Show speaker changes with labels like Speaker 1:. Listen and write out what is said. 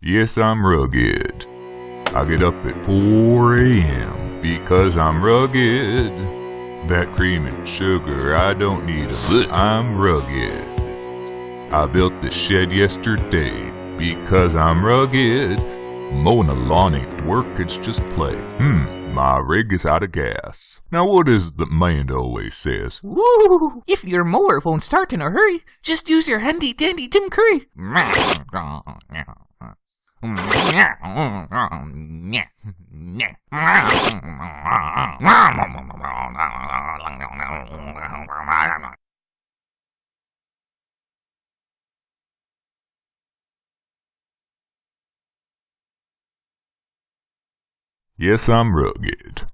Speaker 1: Yes, I'm rugged. I get up at 4 a.m. because I'm rugged. That cream and sugar, I don't need 'em. I'm rugged. I built the shed yesterday because I'm rugged. Mowing the lawn ain't work, it's just play. Hmm, my rig is out of gas. Now what is it that Manda always says?
Speaker 2: Woo! If your mower won't start in a hurry, just use your handy dandy Tim Curry.
Speaker 1: Yes, I'm rugged.